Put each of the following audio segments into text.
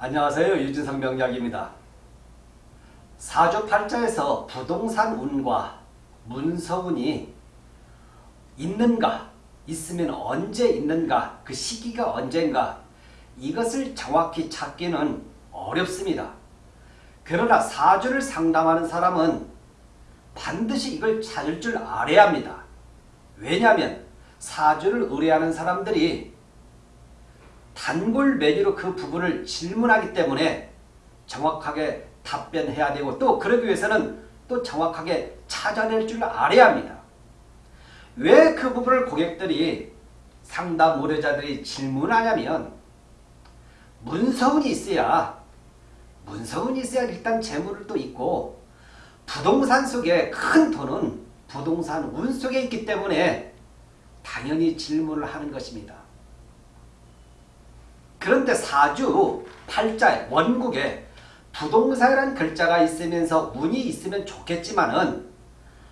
안녕하세요. 유진성 명약입니다. 사주팔자에서 부동산 운과 문서운이 있는가, 있으면 언제 있는가, 그 시기가 언젠가 이것을 정확히 찾기는 어렵습니다. 그러나 사주를 상담하는 사람은 반드시 이걸 찾을 줄 알아야 합니다. 왜냐하면 사주를 의뢰하는 사람들이 단골 메뉴로 그 부분을 질문하기 때문에 정확하게 답변해야 되고 또 그러기 위해서는 또 정확하게 찾아낼 줄 알아야 합니다. 왜 그 부분을 고객들이 상담 의뢰자들이 질문하냐면 문서운이 있어야 문서운이 있어야 일단 재물을 또 있고 부동산 속에 큰 돈은 부동산 운 속에 있기 때문에 당연히 질문을 하는 것입니다. 그런데 사주 팔자에 원국에 부동산이라는 글자가 있으면서 운이 있으면 좋겠지만은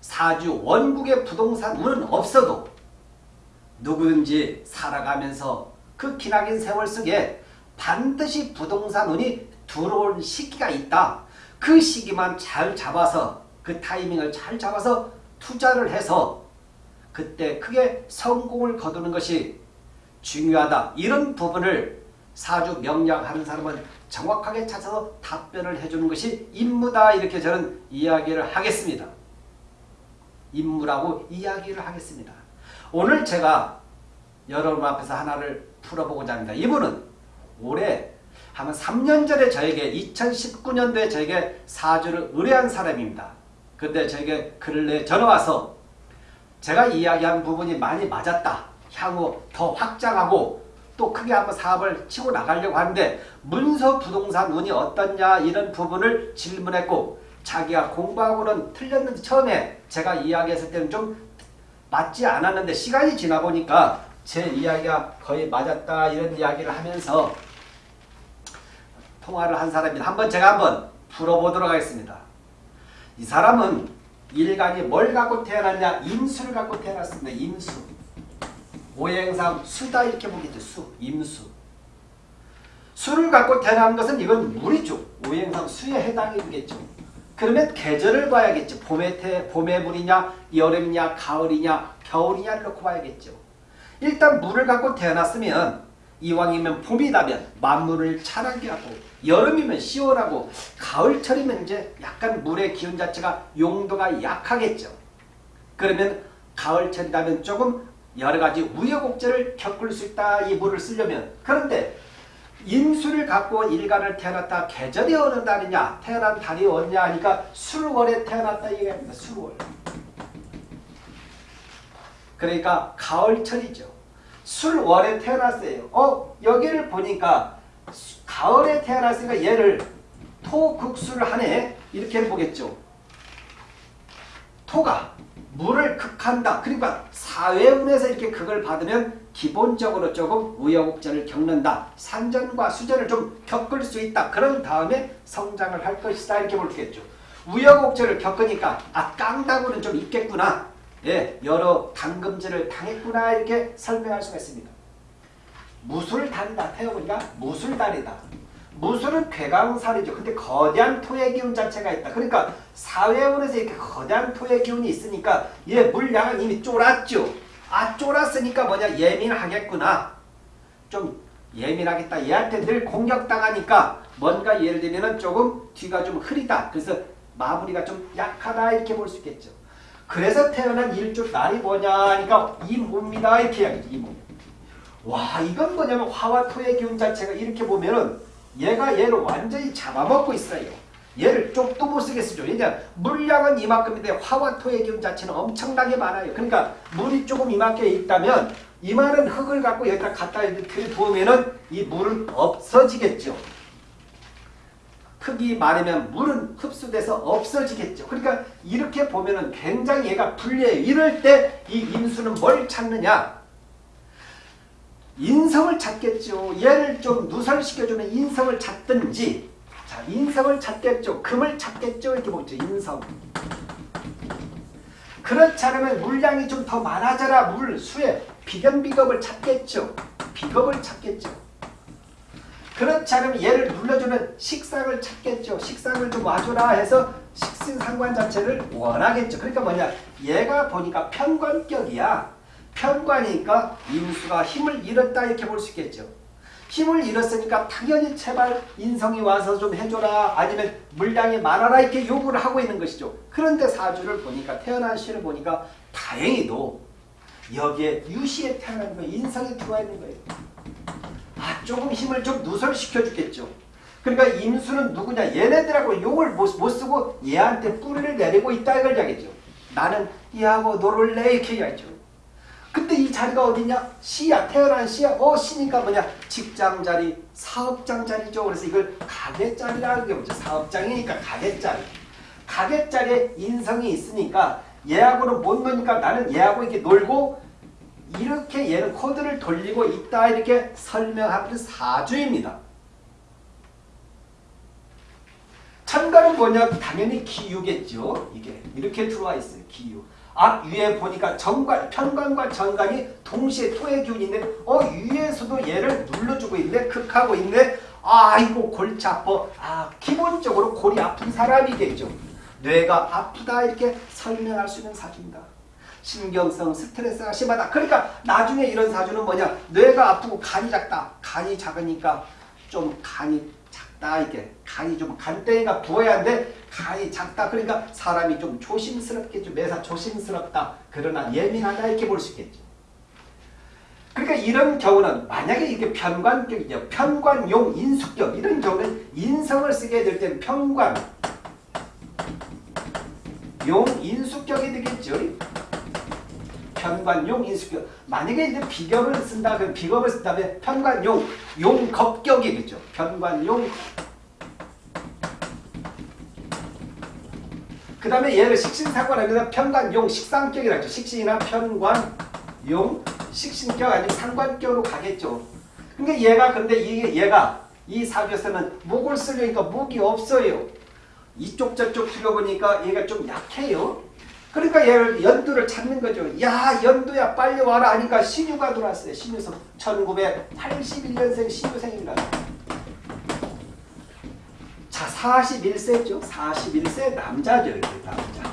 사주 원국에 부동산 운은 없어도 누구든지 살아가면서 그 기나긴 세월 속에 반드시 부동산 운이 들어올 시기가 있다. 그 시기만 잘 잡아서 그 타이밍을 잘 잡아서 투자를 해서 그때 크게 성공을 거두는 것이 중요하다. 이런 부분을 사주 명량 하는 사람은 정확하게 찾아서 답변을 해주는 것이 임무다. 이렇게 저는 이야기를 하겠습니다. 임무라고 이야기를 하겠습니다. 오늘 제가 여러분 앞에서 하나를 풀어보고자 합니다. 이분은 올해 한 3년 전에 저에게 2019년도에 저에게 사주를 의뢰한 사람입니다. 그때 저에게 글을 내 전화와서 제가 이야기한 부분이 많이 맞았다. 향후 더 확장하고 또 크게 한번 사업을 치고 나가려고 하는데 문서 부동산 운이 어떻냐 이런 부분을 질문했고 자기가 공부하고는 틀렸는데 처음에 제가 이야기했을 때는 좀 맞지 않았는데 시간이 지나 보니까 제 이야기가 거의 맞았다 이런 이야기를 하면서 통화를 한 사람입니다. 한번 제가 한번 풀어보도록 하겠습니다. 이 사람은 일간이 뭘 갖고 태어났냐? 임수를 갖고 태어났습니다. 임수. 오행상 수다 이렇게 보겠죠. 수, 임수. 수를 갖고 태어난 것은 이건 물이죠. 오행상 수에 해당이 되겠죠. 그러면 계절을 봐야겠죠. 봄의 태, 봄의 물이냐, 여름이냐, 가을이냐, 겨울이냐를 놓고 봐야겠죠. 일단 물을 갖고 태어났으면 이왕이면 봄이다면 만물을 자라게 하고 여름이면 시원하고 가을철이면 이제 약간 물의 기운 자체가 용도가 약하겠죠. 그러면 가을철이라면 조금 여러가지 우여곡절을 겪을 수 있다. 이 물을 쓰려면. 그런데 임수를 갖고 일간을 태어났다. 계절이 어느 달이냐? 태어난 달이 어느냐 하니까 술월에 태어났다 얘기합니다. 술월. 그러니까 가을철이죠. 술월에 태어났어요. 어 여기를 보니까 가을에 태어났으니까 얘를 토극수를 하네. 이렇게 보겠죠. 토가 물을 극한다. 그러니까 사회운에서 이렇게 극을 받으면 기본적으로 조금 우여곡절을 겪는다. 산전과 수전을 좀 겪을 수 있다. 그런 다음에 성장을 할 것이다. 이렇게 볼겠죠. 우여곡절을 겪으니까 아 깡다구는 좀 있겠구나. 예, 여러 당금질을 당했구나 이렇게 설명할 수가 있습니다. 무술단이다. 태어보니까 무술단이다. 무술은 괴강살이죠. 근데 거대한 토의 기운 자체가 있다. 그러니까 사회원에서 이렇게 거대한 토의 기운이 있으니까 얘 물량은 이미 쫄았죠. 아 쫄았으니까 뭐냐 예민하겠구나. 좀 예민하겠다. 얘한테 늘 공격당하니까 뭔가 예를 들면 조금 뒤가 좀 흐리다. 그래서 마무리가 좀 약하다 이렇게 볼 수 있겠죠. 그래서 태어난 일주 날이 뭐냐 하니까 이 몸이다 이렇게 이야기죠. 이 몸. 와 이건 뭐냐면 화와 토의 기운 자체가 이렇게 보면은 얘가 얘를 완전히 잡아먹고 있어요. 얘를 쪽도 못 쓰겠어요. 왜냐 물량은 이만큼인데 화와 토의 기운 자체는 엄청나게 많아요. 그러니까 물이 조금 이만큼 있다면 이만한 흙을 갖고 여기다 갖다 들이부으면은 이 물은 없어지겠죠. 흙이 많으면 물은 흡수돼서 없어지겠죠. 그러니까 이렇게 보면 은 굉장히 얘가 불리해요. 이럴 때 이 임수는 뭘 찾느냐? 인성을 찾겠죠. 얘를 좀 누설시켜주는 인성을 찾든지 자 인성을 찾겠죠. 금을 찾겠죠. 이렇게 보죠. 인성. 그렇지 않으면 물량이 좀 더 많아져라. 물, 수에 비견비겁을 찾겠죠. 비겁을 찾겠죠. 그렇지 않으면 얘를 눌러주는 식상을 찾겠죠. 식상을 좀 와줘라 해서 식신상관 자체를 원하겠죠. 그러니까 뭐냐 얘가 보니까 편관격이야. 편관이니까 인수가 힘을 잃었다 이렇게 볼 수 있겠죠. 힘을 잃었으니까 당연히 제발 인성이 와서 좀 해줘라 아니면 물량이 많아라 이렇게 요구를 하고 있는 것이죠. 그런데 사주를 보니까 태어난 시를 보니까 다행히도 여기에 유시에 태어난 거예요. 인성이 들어와 있는 거예요. 아 조금 힘을 좀 누설시켜 주겠죠. 그러니까 임수는 누구냐 얘네들하고 용을 못, 못 쓰고 얘한테 뿌리를 내리고 있다 이걸 이야기죠. 나는 얘하고 놀을래 이렇게 이야기죠. 근데 이 자리가 어디냐? 시야. 태어난 시야. 어, 시니까 뭐냐? 직장 자리, 사업장 자리죠. 그래서 이걸 가게 자리라는 게 뭐죠? 사업장이니까 가게 자리. 가게 자리에 인성이 있으니까 얘하고는 못 노니까 나는 얘하고 이렇게 놀고 이렇게 얘는 코드를 돌리고 있다 이렇게 설명하는 사주입니다. 천간은 뭐냐? 당연히 기유겠죠. 이게 이렇게 들어와 있어요. 기유. 앞 위에 보니까 정관, 편관과 정관이 동시에 토의 기운이 있는데 어 위에서도 얘를 눌러주고 있네 극하고 있네. 아이고 골치 아파. 아 기본적으로 골이 아픈 사람이겠죠. 뇌가 아프다 이렇게 설명할 수 있는 사주입니다. 신경성 스트레스가 심하다. 그러니까 나중에 이런 사주는 뭐냐? 뇌가 아프고 간이 작다. 간이 작으니까 좀 간이 작다 이게 간이 좀 간땡이가 부어야 하는데 간이 작다 그러니까 사람이 좀 조심스럽게 좀 매사 조심스럽다 그러나 예민하다 이렇게 볼 수 있겠죠. 그러니까 이런 경우는 만약에 이게 편관격이죠. 편관용 인숙격 이런 경우는 인성을 쓰게 될 때는 편관 용 인숙격이 되겠죠. 편관용 인숙격 만약에 이제 비ገብ을 쓴다 그럼 비겁을 쓴다면 편관용 용겁격이겠죠. 편관용 그 다음에 얘를 식신상관하면 편관용 식상격이라 죠 식신이나 편관, 용, 식신격 아니면 상관격으로 가겠죠. 그러니까 얘가 근데 이게 얘가 이 사주에서는 목을 쓰려니까 목이 없어요. 이쪽 저쪽 들어보니까 얘가 좀 약해요. 그러니까 얘를 연두를 찾는 거죠. 야 연두야 빨리 와라 하니까 신유가 들어왔어요. 신유성 1981년생 신유생입니다. 자 41세죠. 41세 남자죠. 남자.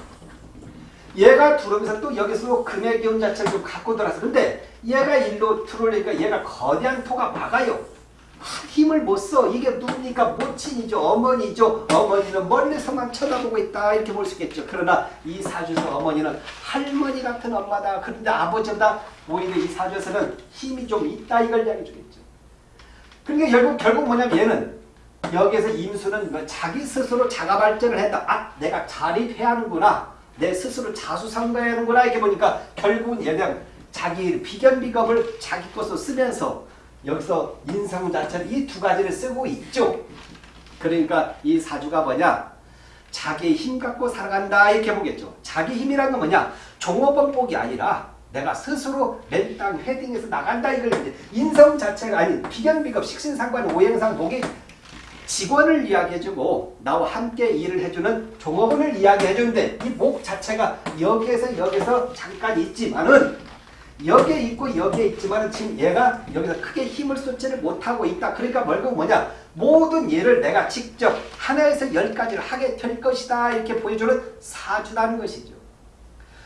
얘가 들어오면서 또 여기서 금의 기운 자체를 좀 갖고 들어왔어. 근데 얘가 일로 들어오니까 얘가 거대한 토가 막아요. 힘을 못 써. 이게 누굽니까? 모친이죠. 어머니죠. 어머니는 멀리서만 쳐다보고 있다. 이렇게 볼 수 있겠죠. 그러나 이 사주에서 어머니는 할머니 같은 엄마다. 그런데 아버지보다 오히려 이 사주에서는 힘이 좀 있다. 이걸 이야기해 주겠죠. 그러니까 결국, 결국 뭐냐면 얘는 여기에서 임수는 뭐 자기 스스로 자가 발전을 했다. 아, 내가 자립해야 하는구나. 내 스스로 자수상가해야 하는구나. 이렇게 보니까 결국은 얘는 자기 비견비겁을 자기 것으로 쓰면서 여기서 자체를 이두 가지를 쓰고 있죠. 그러니까 이 사주가 뭐냐? 자기 힘 갖고 살아간다 이렇게 보겠죠. 자기 힘이란 건 뭐냐? 종업원복이 아니라 내가 스스로 맨땅 헤딩해서 나간다 이걸 이제 인성 자체가 아닌 비견비겁 식신상관 오행상 복이 직원을 이야기해주고 나와 함께 일을 해주는 종업원을 이야기해주는데 이 목 자체가 여기에서 여기서 잠깐 있지만은 여기에 있고 여기에 있지만 지금 얘가 여기서 크게 힘을 쏟지를 못하고 있다. 그러니까 결국 뭐냐 모든 예를 내가 직접 하나에서 열까지를 하게 될 것이다. 이렇게 보여주는 사주라는 것이죠.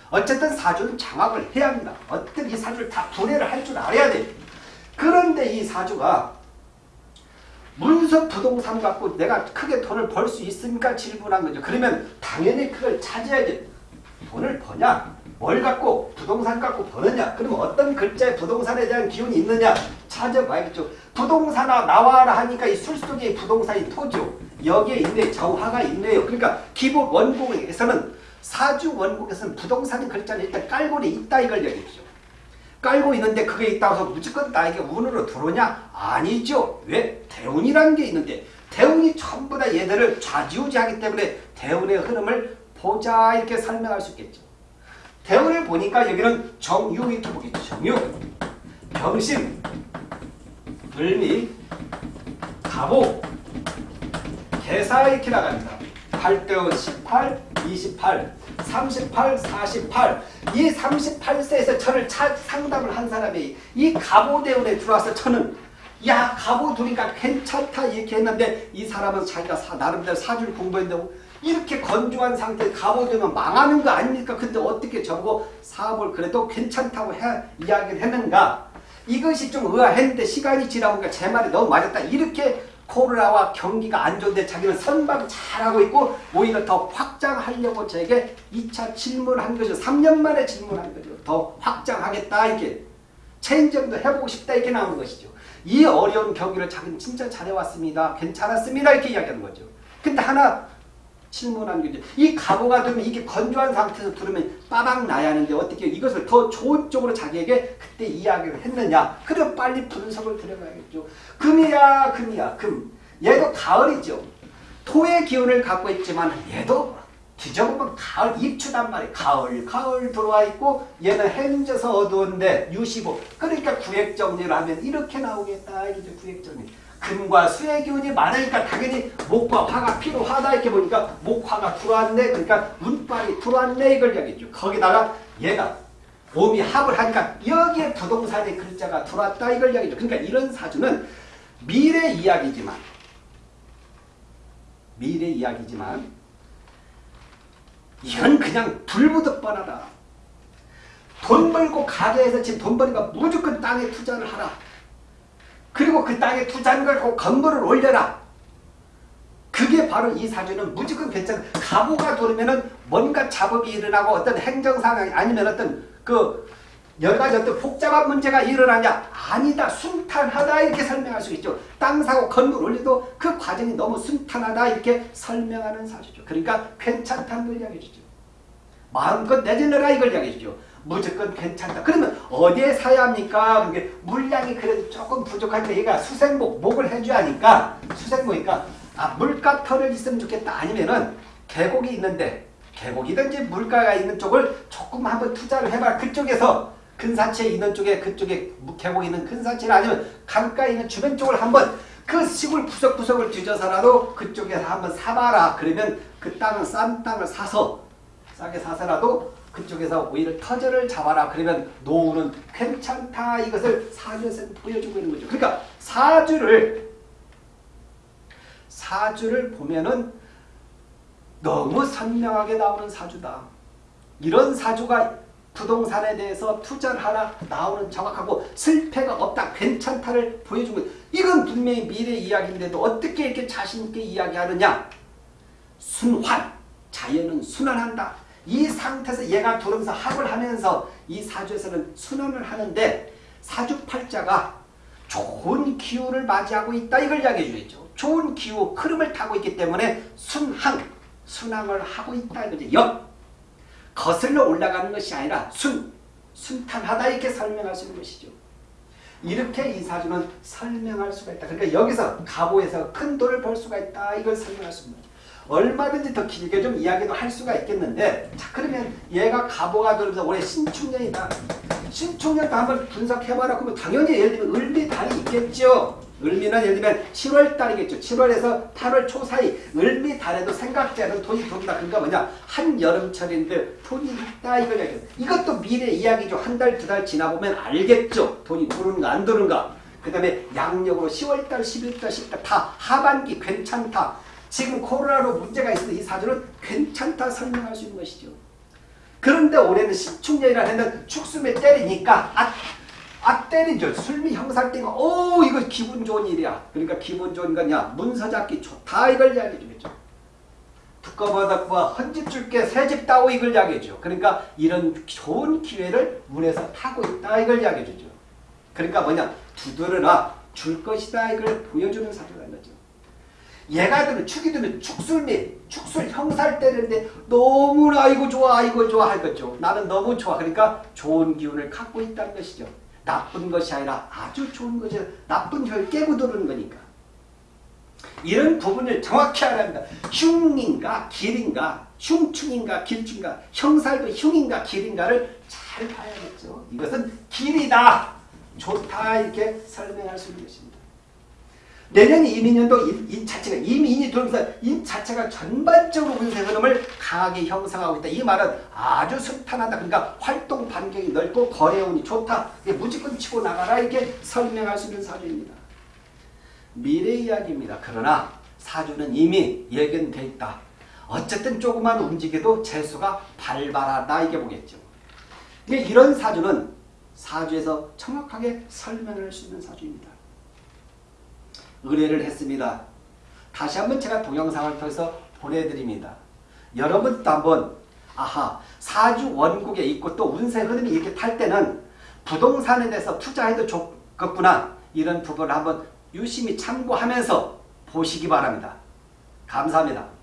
어쨌든 사주는 장악을 해야 합니다. 어떤 이 사주를 다 분해를 할 줄 알아야 돼. 그런데 이 사주가 문서 부동산 갖고 내가 크게 돈을 벌 수 있습니까? 질문한 거죠. 그러면 당연히 그걸 찾아야지. 돈을 버냐? 뭘 갖고 부동산 갖고 버느냐? 그러면 어떤 글자에 부동산에 대한 기운이 있느냐? 찾아봐야겠죠. 부동산아 나와라 하니까 이 술 속에 부동산이 토죠. 여기에 있네 정화가 있네요. 그러니까 기본 원곡에서는 사주 원곡에서는 부동산 글자는 일단 깔고 있다 이걸 얘기했죠. 깔고 있는데 그게 있다고 해서 무조건 나에게 운으로 들어오냐? 아니죠. 왜? 대운이라는 게 있는데 대운이 전부 다 얘들을 좌지우지하기 때문에 대운의 흐름을 보자 이렇게 설명할 수 있겠죠. 대운을 보니까 여기는 정유 이렇게 보겠죠. 정유, 병신, 을미, 갑오, 개사 이렇게 나갑니다. 8대운 18, 28, 38, 48. 이 38세에서 천을 차, 상담을 한 사람이 이 갑오대운에 들어와서 천은 야 가보 두니까 괜찮다 이렇게 했는데 이 사람은 자기가 사, 나름대로 사주를 공부했는데 이렇게 건조한 상태에 가보되면 망하는 거 아닙니까? 근데 어떻게 저보고 사업을 그래도 괜찮다고 해, 이야기를 했는가? 이것이 좀 의아했는데 시간이 지나보니까 제 말이 너무 맞았다. 이렇게 코로나와 경기가 안 좋은데 자기는 선방 잘하고 있고 오히려 더 확장하려고 저에게 2차 질문한 거죠. 3년 만에 질문한 거죠. 더 확장하겠다 이렇게 체인점도 해보고 싶다 이렇게 나오는 것이죠. 이 어려운 경기를 자기는 진짜 잘해왔습니다. 괜찮았습니다 이렇게 이야기하는 거죠. 근데 하나 질문한 거죠. 이 가보가 되면 이게 건조한 상태에서 들으면 빠박 나야 하는데 어떻게 이것을 더 좋은 쪽으로 자기에게 그때 이야기를 했느냐. 그래 빨리 분석을 들어가야겠죠. 금이야 금이야 금. 얘도 가을이죠. 토의 기운을 갖고 있지만 얘도 뒤져보면 가을 입추단 말이에요. 가을 가을 들어와 있고 얘는 해져서 어두운데 유시고 그러니까 구획정리를 하면 이렇게 나오겠다. 이제 구획정리. 금과 수의 기운이 많으니까 당연히 목과 화가 필요하다. 이렇게 보니까 목화가 들어왔네. 그러니까 운빨이 들어왔네. 이걸 이야기죠. 거기다가 얘가 몸이 합을 하니까 여기에 부동산의 글자가 들어왔다. 이걸 이야기죠. 그러니까 이런 사주는 미래 이야기지만 미래 이야기지만 이건 그냥 불무듯 뻔하다. 돈 벌고 가게에서 지금 돈 버니까 무조건 땅에 투자를 하라 그리고 그 땅에 투자한 걸 건물을 올려라. 그게 바로 이 사주는 무조건 괜찮아. 가보가 돌면은 뭔가 잡음이 일어나고 어떤 행정상황이 아니면 어떤 그 여러 가지 어떤 복잡한 문제가 일어나냐? 아니다. 순탄하다 이렇게 설명할 수 있죠. 땅 사고 건물 올리도 그 과정이 너무 순탄하다 이렇게 설명하는 사주죠. 그러니까 괜찮다는 걸 이야기해 주죠. 마음껏 내질러라 이걸 이야기해 주죠. 무조건 괜찮다. 그러면 어디에 사야 합니까? 그게 물량이 그래도 조금 부족한데 얘가 수생목, 목을 해줘야 하니까 수생목이니까 아 물가 털을 있으면 좋겠다. 아니면은 계곡이 있는데 계곡이든지 물가가 있는 쪽을 조금 한번 투자를 해봐. 그쪽에서 근사치에 있는 쪽에 그쪽에 계곡이 있는 근사치를 아니면 강가에 있는 주변 쪽을 한번 그 시골 구석구석을 뒤져서라도 그쪽에서 한번 사봐라. 그러면 그 땅은 싼 땅을 사서 싸게 사서라도 그쪽에서 오히려 터전을 잡아라. 그러면 노후는 괜찮다. 이것을 사주에서 보여주고 있는 거죠. 그러니까 사주를 사주를 보면은 너무 선명하게 나오는 사주다. 이런 사주가 부동산에 대해서 투자를 하나 나오는 정확하고 실패가 없다. 괜찮다를 보여주고 이건 분명히 미래 이야기인데도 어떻게 이렇게 자신있게 이야기하느냐. 순환. 자연은 순환한다. 이 상태에서 얘가 들어오면서 합을 하면서 이 사주에서는 순환을 하는데 사주팔자가 좋은 기후를 맞이하고 있다 이걸 이야기해 주겠죠. 좋은 기후 흐름을 타고 있기 때문에 순항, 순항을 하고 있다 이거죠. 역, 거슬러 올라가는 것이 아니라 순, 순탄하다 이렇게 설명할 수 있는 것이죠. 이렇게 이 사주는 설명할 수가 있다. 그러니까 여기서 가보에서 큰 돈을 벌 수가 있다 이걸 설명할 수 있는 거죠. 얼마든지 더 길게 좀 이야기도 할 수가 있겠는데 자 그러면 얘가 가보가 들면서 올해 신축년이다. 신축년도 한번 분석해봐라. 그러면 당연히 예를 들면 을미달이 있겠죠. 을미는 예를 들면 7월달이겠죠. 7월에서 8월 초 사이 을미달에도 않은 돈이 돈다. 그러니까 뭐냐 한여름철인데 돈이 있다 얘기해요. 이것도 미래 이야기죠. 한 달 두달 지나보면 알겠죠. 돈이 들어오는가 안 들어오는가. 그 다음에 양력으로 10월달 11달 10달 다 하반기 괜찮다. 지금 코로나로 문제가 있어도 이 사주는 괜찮다 설명할 수 있는 것이죠. 그런데 올해는 신축년이라는 축수에 때리니까 아, 아 때리죠. 술미 형살 때가 오 이거 기분 좋은 일이야. 그러니까 기분 좋은 거냐 문서 잡기 좋다 이걸 이야기해 주겠죠. 두꺼바닥과 헌집 줄게 새집 따오 이걸 이야기해 줘. 그러니까 이런 좋은 기회를 문에서 타고 있다 이걸 이야기해 주죠. 그러니까 뭐냐 두드러나 줄 것이다 이걸 보여주는 사주가 있는 거죠. 얘가 들면 축이 들면 축술미 축술 형살 때리는데 너무나 아이고 좋아 아이고 좋아 할 거죠. 나는 너무 좋아. 그러니까 좋은 기운을 갖고 있다는 것이죠. 나쁜 것이 아니라 아주 좋은 거죠. 나쁜 걸 깨고 들어오는 거니까. 이런 부분을 정확히 알아야 합니다. 흉인가 길인가 흉충인가 길충인가 형살도 흉인가 길인가를 잘 봐야겠죠. 이것은 길이다. 좋다 이렇게 설명할 수 있는 것입니다. 내년 임인년도 인, 인 자체가 임인이 들어오면서 인 자체가 전반적으로 운세 흐름을 강하게 형성하고 있다. 이 말은 아주 순탄하다. 그러니까 활동 반경이 넓고 거래운이 좋다. 무조건 치고 나가라 이렇게 설명할 수 있는 사주입니다. 미래 이야기입니다. 그러나 사주는 이미 예견돼 있다. 어쨌든 조금만 움직여도 재수가 발발하다 이게 보겠죠. 이런 사주는 사주에서 정확하게 설명할 수 있는 사주입니다. 의뢰를 했습니다. 다시 한번 제가 동영상을 통해서 보내드립니다. 여러분도 한번 아하 사주 원국에 있고 또 운세 흐름이 이렇게 탈 때는 부동산에 대해서 투자해도 좋겠구나 이런 부분을 한번 유심히 참고하면서 보시기 바랍니다. 감사합니다.